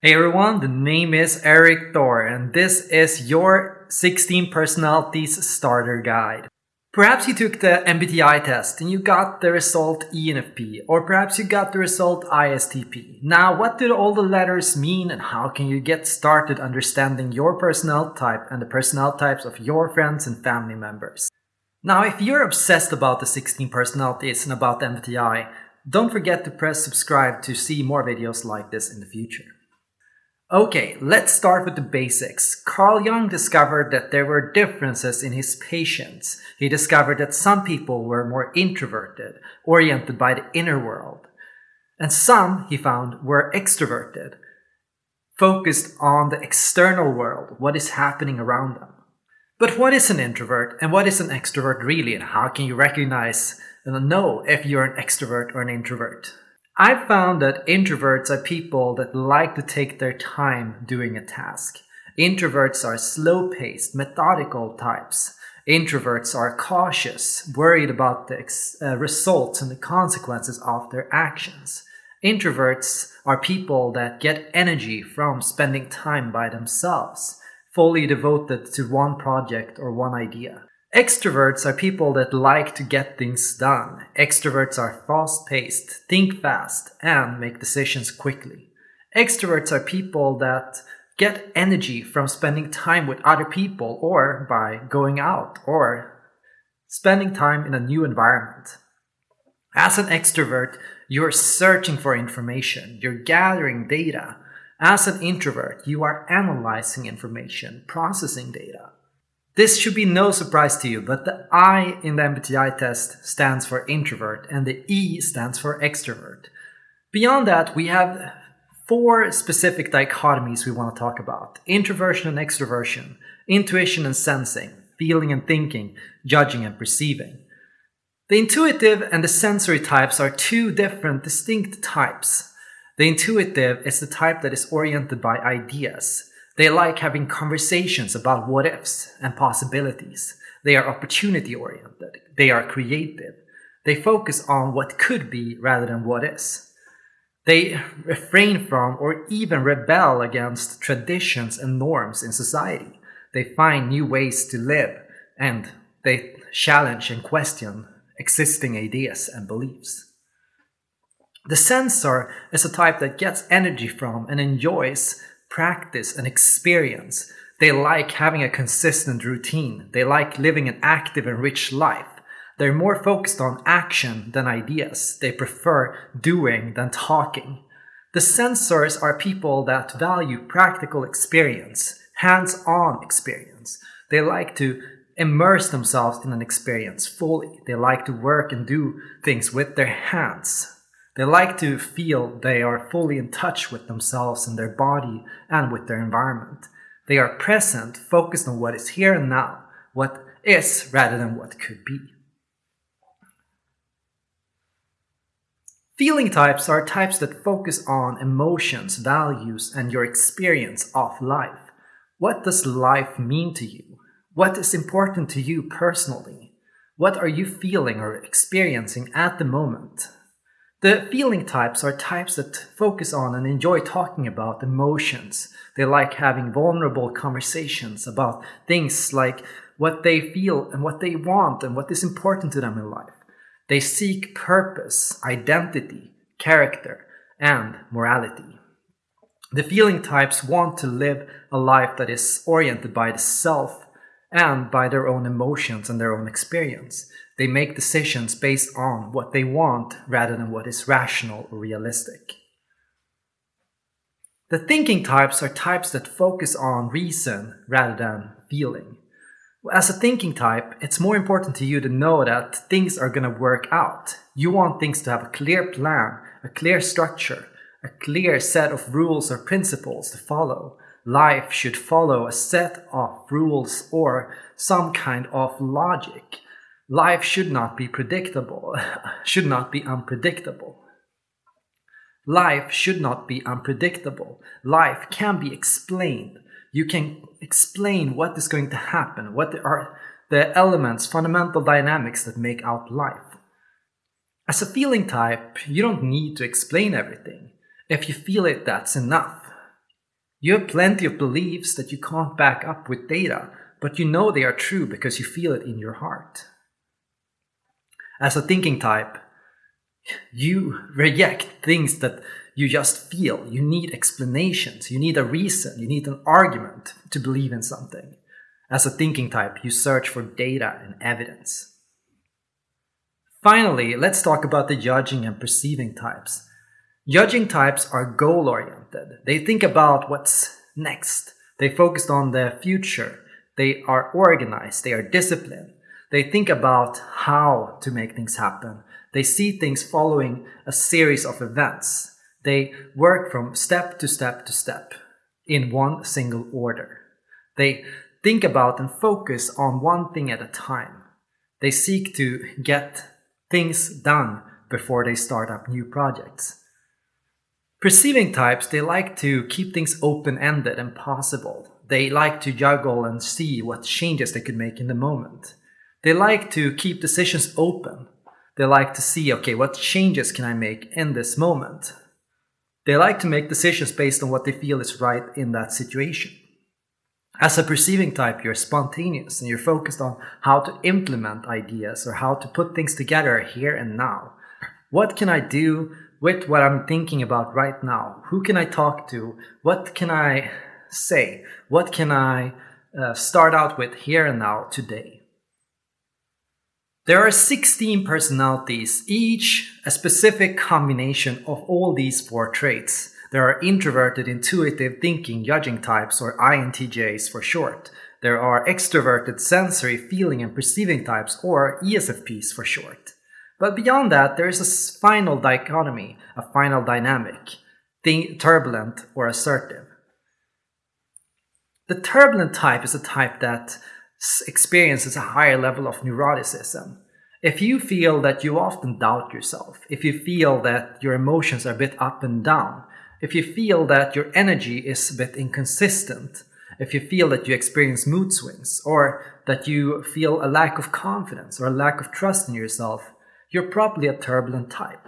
Hey everyone, the name is Erik Thor and this is your 16 personalities starter guide. Perhaps you took the MBTI test and you got the result ENFP or perhaps you got the result ISTP. Now what do all the letters mean and how can you get started understanding your personality type and the personality types of your friends and family members? Now if you're obsessed about the 16 personalities and about the MBTI, don't forget to press subscribe to see more videos like this in the future. Okay, let's start with the basics. Carl Jung discovered that there were differences in his patients. He discovered that some people were more introverted, oriented by the inner world. And some, he found, were extroverted, focused on the external world, what is happening around them. But what is an introvert and what is an extrovert really and how can you recognize and know if you're an extrovert or an introvert? I've found that introverts are people that like to take their time doing a task. Introverts are slow-paced, methodical types. Introverts are cautious, worried about the uh, results and the consequences of their actions. Introverts are people that get energy from spending time by themselves, fully devoted to one project or one idea. Extroverts are people that like to get things done. Extroverts are fast-paced, think fast, and make decisions quickly. Extroverts are people that get energy from spending time with other people or by going out or spending time in a new environment. As an extrovert, you're searching for information, you're gathering data. As an introvert, you are analyzing information, processing data. This should be no surprise to you, but the I in the MBTI test stands for introvert and the E stands for extrovert. Beyond that, we have four specific dichotomies we want to talk about. Introversion and extroversion, intuition and sensing, feeling and thinking, judging and perceiving. The intuitive and the sensory types are two different distinct types. The intuitive is the type that is oriented by ideas. They like having conversations about what ifs and possibilities. They are opportunity oriented. They are creative. They focus on what could be rather than what is. They refrain from or even rebel against traditions and norms in society. They find new ways to live and they challenge and question existing ideas and beliefs. The sensor is a type that gets energy from and enjoys practice and experience. They like having a consistent routine. They like living an active and rich life. They're more focused on action than ideas. They prefer doing than talking. The sensors are people that value practical experience, hands-on experience. They like to immerse themselves in an experience fully. They like to work and do things with their hands. They like to feel they are fully in touch with themselves and their body and with their environment. They are present, focused on what is here and now, what is rather than what could be. Feeling types are types that focus on emotions, values, and your experience of life. What does life mean to you? What is important to you personally? What are you feeling or experiencing at the moment? The feeling types are types that focus on and enjoy talking about emotions. They like having vulnerable conversations about things like what they feel and what they want and what is important to them in life. They seek purpose, identity, character, and morality. The feeling types want to live a life that is oriented by the self and by their own emotions and their own experience. They make decisions based on what they want rather than what is rational or realistic. The thinking types are types that focus on reason rather than feeling. As a thinking type, it's more important to you to know that things are going to work out. You want things to have a clear plan, a clear structure, a clear set of rules or principles to follow. Life should follow a set of rules or some kind of logic. Life should not be predictable, should not be unpredictable. Life should not be unpredictable. Life can be explained. You can explain what is going to happen, what are the elements, fundamental dynamics that make out life. As a feeling type, you don't need to explain everything. If you feel it, that's enough. You have plenty of beliefs that you can't back up with data, but you know they are true because you feel it in your heart. As a thinking type, you reject things that you just feel. You need explanations, you need a reason, you need an argument to believe in something. As a thinking type, you search for data and evidence. Finally, let's talk about the judging and perceiving types. Judging types are goal oriented. They think about what's next. They focus on the future. They are organized. They are disciplined. They think about how to make things happen. They see things following a series of events. They work from step to step to step in one single order. They think about and focus on one thing at a time. They seek to get things done before they start up new projects. Perceiving types, they like to keep things open-ended and possible. They like to juggle and see what changes they could make in the moment. They like to keep decisions open. They like to see, okay, what changes can I make in this moment? They like to make decisions based on what they feel is right in that situation. As a perceiving type, you're spontaneous and you're focused on how to implement ideas or how to put things together here and now. What can I do with what I'm thinking about right now? Who can I talk to? What can I say? What can I uh, start out with here and now today? There are 16 personalities, each a specific combination of all these four traits. There are introverted, intuitive, thinking, judging types, or INTJs for short. There are extroverted, sensory, feeling, and perceiving types, or ESFPs for short. But beyond that, there is a final dichotomy, a final dynamic, turbulent or assertive. The turbulent type is a type that experiences a higher level of neuroticism. If you feel that you often doubt yourself, if you feel that your emotions are a bit up and down, if you feel that your energy is a bit inconsistent, if you feel that you experience mood swings, or that you feel a lack of confidence or a lack of trust in yourself, you're probably a turbulent type.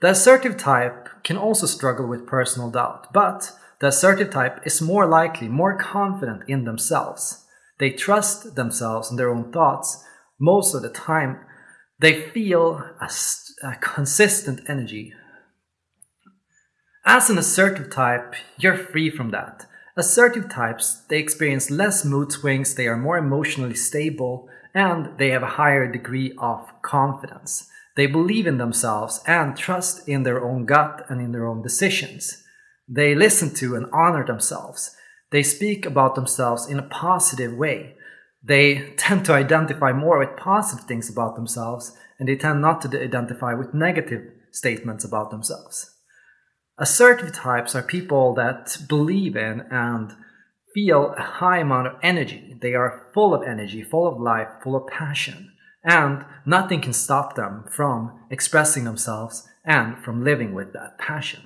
The assertive type can also struggle with personal doubt, but the assertive type is more likely, more confident in themselves. They trust themselves and their own thoughts most of the time. They feel a, a consistent energy as an assertive type, you're free from that. Assertive types, they experience less mood swings, they are more emotionally stable, and they have a higher degree of confidence. They believe in themselves and trust in their own gut and in their own decisions. They listen to and honor themselves. They speak about themselves in a positive way. They tend to identify more with positive things about themselves, and they tend not to identify with negative statements about themselves. Assertive types are people that believe in and feel a high amount of energy. They are full of energy, full of life, full of passion, and nothing can stop them from expressing themselves and from living with that passion.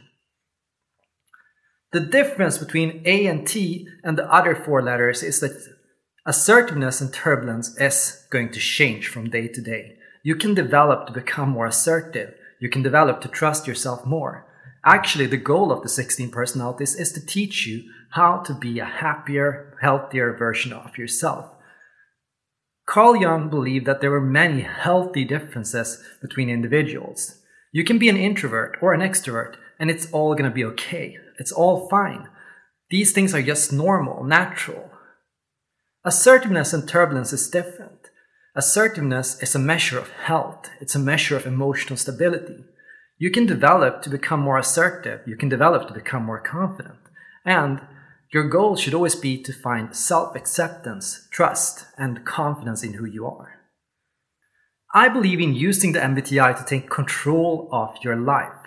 The difference between A and T and the other four letters is that assertiveness and turbulence is going to change from day to day. You can develop to become more assertive. You can develop to trust yourself more. Actually, the goal of the 16 personalities is to teach you how to be a happier, healthier version of yourself. Carl Jung believed that there were many healthy differences between individuals. You can be an introvert or an extrovert, and it's all gonna be okay. It's all fine. These things are just normal, natural. Assertiveness and turbulence is different. Assertiveness is a measure of health, it's a measure of emotional stability. You can develop to become more assertive, you can develop to become more confident. And your goal should always be to find self acceptance, trust, and confidence in who you are. I believe in using the MBTI to take control of your life.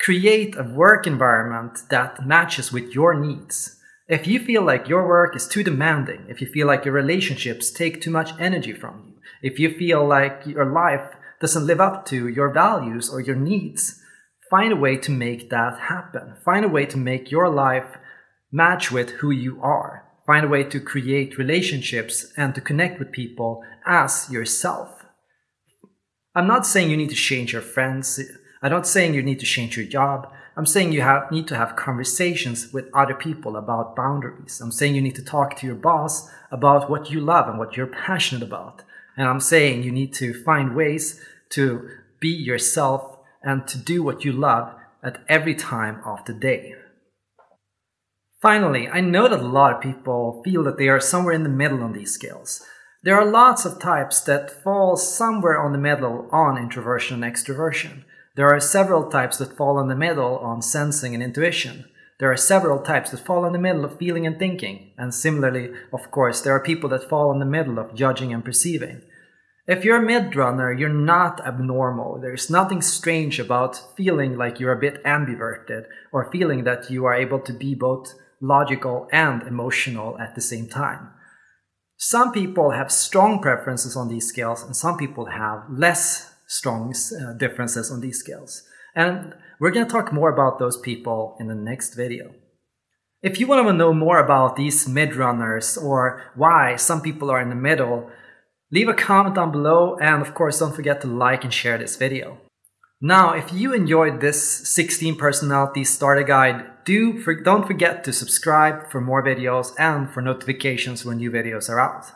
Create a work environment that matches with your needs. If you feel like your work is too demanding, if you feel like your relationships take too much energy from you, if you feel like your life doesn't live up to your values or your needs, find a way to make that happen. Find a way to make your life match with who you are. Find a way to create relationships and to connect with people as yourself. I'm not saying you need to change your friends. I'm not saying you need to change your job. I'm saying you have, need to have conversations with other people about boundaries. I'm saying you need to talk to your boss about what you love and what you're passionate about. And I'm saying you need to find ways to be yourself and to do what you love at every time of the day. Finally, I know that a lot of people feel that they are somewhere in the middle on these scales. There are lots of types that fall somewhere on the middle on introversion and extroversion. There are several types that fall in the middle on sensing and intuition. There are several types that fall in the middle of feeling and thinking. And similarly, of course, there are people that fall in the middle of judging and perceiving. If you're a mid-runner, you're not abnormal. There's nothing strange about feeling like you're a bit ambiverted or feeling that you are able to be both logical and emotional at the same time. Some people have strong preferences on these scales and some people have less strong uh, differences on these scales. And we're going to talk more about those people in the next video. If you want to know more about these mid-runners or why some people are in the middle, leave a comment down below and of course don't forget to like and share this video. Now, if you enjoyed this 16 personality starter guide, do for, don't forget to subscribe for more videos and for notifications when new videos are out.